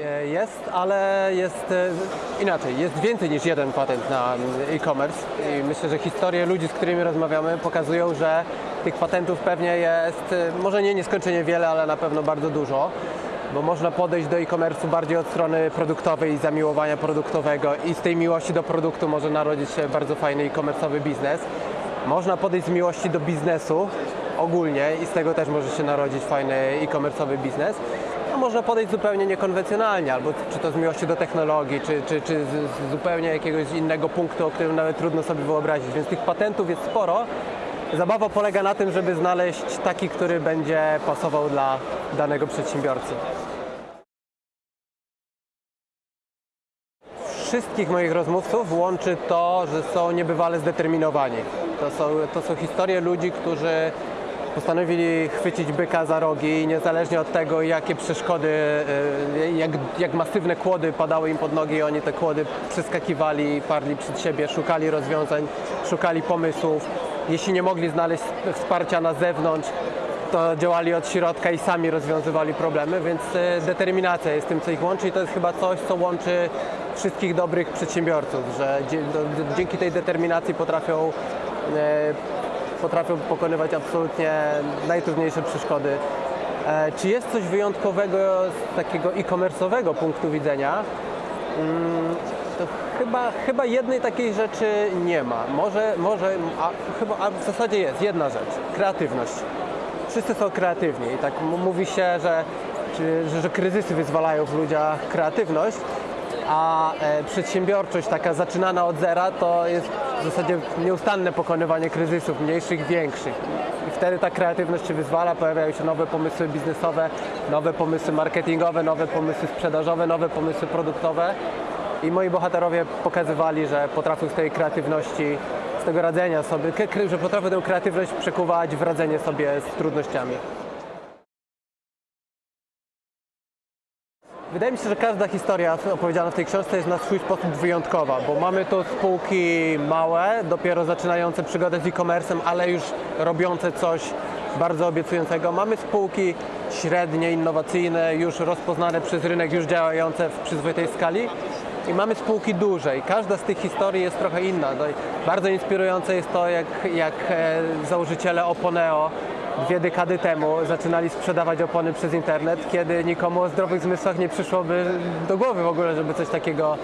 E, Jest, ale jest e, inaczej. Jest więcej niż jeden patent na mm, e-commerce i myślę, że historie ludzi, z którymi rozmawiamy, pokazują, że tych patentów pewnie jest, e, może nie nieskończenie wiele, ale na pewno bardzo dużo, bo można podejść do e-commerce'u bardziej od strony produktowej i zamiłowania produktowego i z tej miłości do produktu może narodzić się bardzo fajny e-commerce'owy biznes. Można podejść z miłości do biznesu ogólnie i z tego też może się narodzić fajny e-commerce'owy biznes. A można podejść zupełnie niekonwencjonalnie, albo czy to z miłości do technologii, czy, czy, czy z zupełnie jakiegoś innego punktu, o którym nawet trudno sobie wyobrazić. Więc tych patentów jest sporo. Zabawa polega na tym, żeby znaleźć taki, który będzie pasował dla danego przedsiębiorcy. Wszystkich moich rozmówców łączy to, że są niebywale zdeterminowani. To są, to są historie ludzi, którzy postanowili chwycić byka za rogi i niezależnie od tego, jakie przeszkody, e, jak, jak masywne kłody padały im pod nogi, oni te kłody przeskakiwali, parli przed siebie, szukali rozwiązań, szukali pomysłów. Jeśli nie mogli znaleźć wsparcia na zewnątrz, to działali od środka i sami rozwiązywali problemy, więc e, determinacja jest tym, co ich łączy i to jest chyba coś, co łączy wszystkich dobrych przedsiębiorców, że dzięki tej determinacji potrafią, e, potrafią pokonywać absolutnie najtrudniejsze przeszkody. E, Czy jest coś wyjątkowego z takiego e-commerce'owego punktu widzenia? Mm, To chyba, chyba jednej takiej rzeczy nie ma. Może, może a, chyba, a w zasadzie jest jedna rzecz. Kreatywność wszyscy są kreatywni tak mówi się, że, czy, że, że kryzysy wyzwalają w ludziach kreatywność, a e, przedsiębiorczość taka zaczynana od zera to jest w zasadzie nieustanne pokonywanie kryzysów, mniejszych, większych. I wtedy ta kreatywność się wyzwala, pojawiają się nowe pomysły biznesowe, nowe pomysły marketingowe, nowe pomysły sprzedażowe, nowe pomysły produktowe. I moi bohaterowie pokazywali, że potrafią z tej kreatywności, z tego radzenia sobie, że potrafią tę kreatywność przekuwać w radzenie sobie z trudnościami. Wydaje mi się, że każda historia opowiedziana w tej książce jest na swój sposób wyjątkowa, bo mamy tu spółki małe, dopiero zaczynające przygodę z e-commerce'em, ale już robiące coś bardzo obiecującego. Mamy spółki średnie, innowacyjne, już rozpoznane przez rynek, już działające w przyzwoitej skali. I mamy spółki duże i każda z tych historii jest trochę inna. No bardzo inspirujące jest to, jak, jak e, założyciele Oponeo dwie dekady temu zaczynali sprzedawać opony przez internet, kiedy nikomu o zdrowych zmysłach nie przyszłoby do głowy w ogóle, żeby coś takiego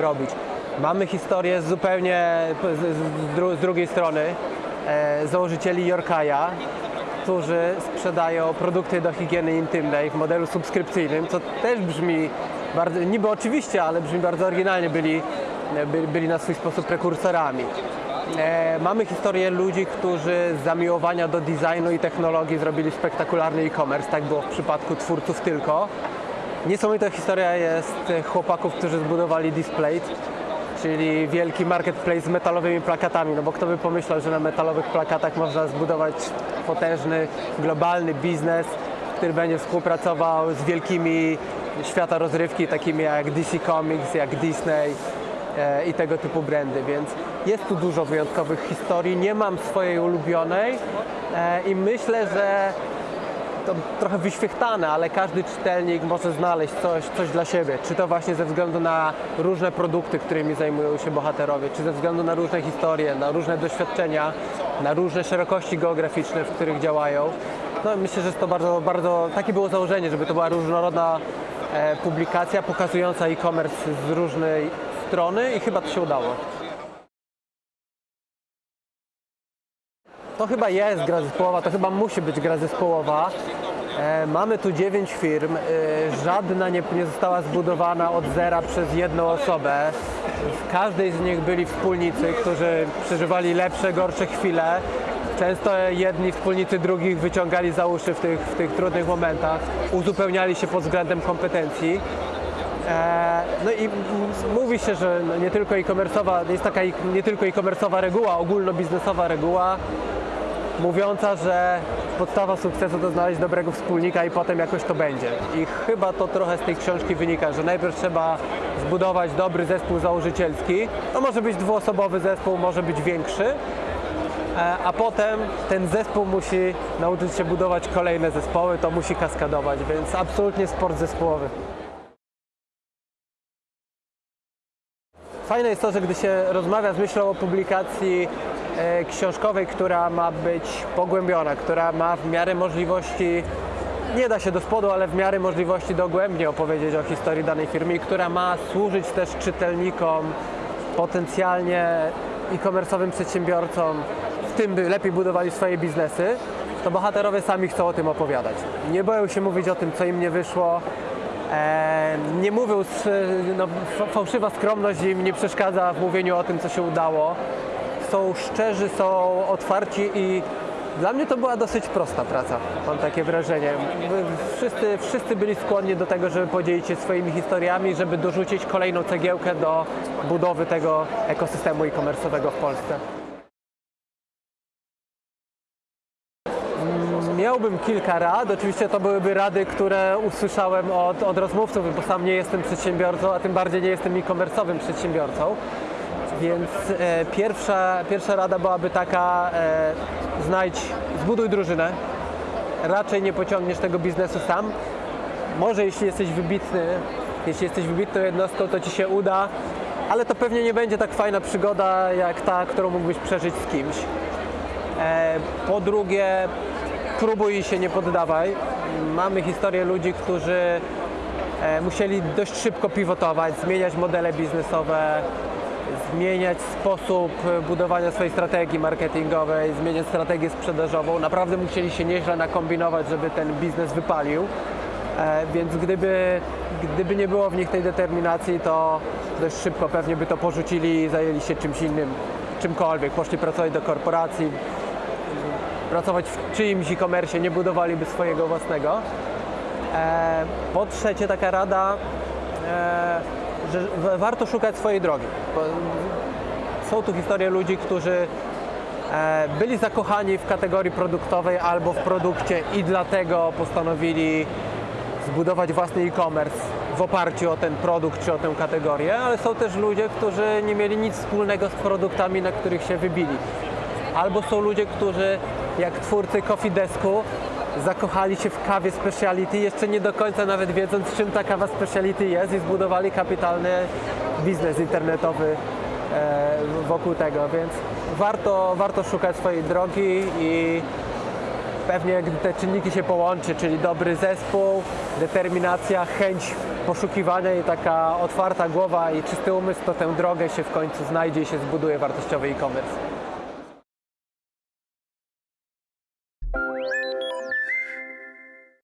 robić. Mamy historię zupełnie z, dru, z drugiej strony e, założycieli Yorkaja, którzy sprzedają produkty do higieny intymnej w modelu subskrypcyjnym, co też brzmi bardzo, niby oczywiście, ale brzmi bardzo oryginalnie, byli, by, byli na swój sposób prekursorami. E, mamy historię ludzi, którzy z zamiłowania do designu i technologii zrobili spektakularny e-commerce, tak było w przypadku twórców tylko. Niesamowita historia jest chłopaków, którzy zbudowali Displate, czyli wielki marketplace z metalowymi plakatami, no bo kto by pomyślał, że na metalowych plakatach można zbudować potężny, globalny biznes, który będzie współpracował z wielkimi świata rozrywki, takimi jak DC Comics, jak Disney i tego typu brandy, więc jest tu dużo wyjątkowych historii. Nie mam swojej ulubionej e, i myślę, że to trochę wyświechtane, ale każdy czytelnik może znaleźć coś, coś dla siebie. Czy to właśnie ze względu na różne produkty, którymi zajmują się bohaterowie, czy ze względu na różne historie, na różne doświadczenia, na różne szerokości geograficzne, w których działają. No, myślę, że jest to bardzo, bardzo, takie było założenie, żeby to była różnorodna e, publikacja pokazująca e-commerce z różnej strony i chyba to się udało. To chyba jest gra zespołowa, to chyba musi być gra zespołowa. E, mamy tu dziewięć firm, e, żadna nie, nie została zbudowana od zera przez jedną osobę. W każdej z nich byli wspólnicy, którzy przeżywali lepsze, gorsze chwile. Często jedni wspólnicy drugich wyciągali za uszy w tych, w tych trudnych momentach, uzupełniali się pod względem kompetencji. E, No i mówi się, że nie tylko e-commerce'owa, jest taka nie tylko e-commerce'owa reguła, ogólnobiznesowa reguła, mówiąca, że podstawa sukcesu to znaleźć dobrego wspólnika i potem jakoś to będzie. I chyba to trochę z tej książki wynika, że najpierw trzeba zbudować dobry zespół założycielski. To może być dwuosobowy zespół, może być większy. E, A potem ten zespół musi nauczyć się budować kolejne zespoły, to musi kaskadować, więc absolutnie sport zespołowy. Fajne jest to, że gdy się rozmawia z myślą o publikacji e, książkowej, która ma być pogłębiona, która ma w miarę możliwości, nie da się do spodu, ale w miarę możliwości dogłębnie opowiedzieć o historii danej firmy która ma służyć też czytelnikom, potencjalnie e-commerce'owym przedsiębiorcom, w tym by lepiej budowali swoje biznesy, to bohaterowie sami chcą o tym opowiadać. Nie boją się mówić o tym, co im nie wyszło, nie mówią, no, fa- fałszywa skromność im nie przeszkadza w mówieniu o tym, co się udało. Są szczerzy, są otwarci i dla mnie to była dosyć prosta praca, mam takie wrażenie. Wszyscy, wszyscy byli skłonni do tego, żeby podzielić się swoimi historiami, żeby dorzucić kolejną cegiełkę do budowy tego ekosystemu e-commerce'owego w Polsce. Miałbym kilka rad. Oczywiście to byłyby rady, które usłyszałem od, od rozmówców, bo sam nie jestem przedsiębiorcą, a tym bardziej nie jestem e-commerce'owym przedsiębiorcą. Więc e, pierwsza, pierwsza rada byłaby taka, e, znajdź, zbuduj drużynę. Raczej nie pociągniesz tego biznesu sam. Może jeśli jesteś wybitny, jeśli jesteś wybitną jednostką, to ci się uda, ale to pewnie nie będzie tak fajna przygoda jak ta, którą mógłbyś przeżyć z kimś. E, Po drugie, próbuj się nie poddawaj. Mamy historię ludzi, którzy e, musieli dość szybko pivotować, zmieniać modele biznesowe, zmieniać sposób budowania swojej strategii marketingowej, zmieniać strategię sprzedażową. Naprawdę musieli się nieźle nakombinować, żeby ten biznes wypalił. E, Więc gdyby, gdyby nie było w nich tej determinacji, to dość szybko pewnie by to porzucili i zajęli się czymś innym, czymkolwiek. Poszli pracować do korporacji, pracować w czyimś e-commerce, nie budowaliby swojego własnego. E, po trzecie, taka rada, e, że warto szukać swojej drogi. Są tu historie ludzi, którzy e, byli zakochani w kategorii produktowej albo w produkcie i dlatego postanowili zbudować własny e-commerce w oparciu o ten produkt czy o tę kategorię, ale są też ludzie, którzy nie mieli nic wspólnego z produktami, na których się wybili. Albo są ludzie, którzy jak twórcy Coffee Desku zakochali się w kawie speciality, jeszcze nie do końca nawet wiedząc czym ta kawa speciality jest i zbudowali kapitalny biznes internetowy e, wokół tego, więc warto, warto szukać swojej drogi i pewnie gdy te czynniki się połączy, czyli dobry zespół, determinacja, chęć poszukiwania i taka otwarta głowa i czysty umysł, to tę drogę się w końcu znajdzie i się zbuduje wartościowy e-commerce.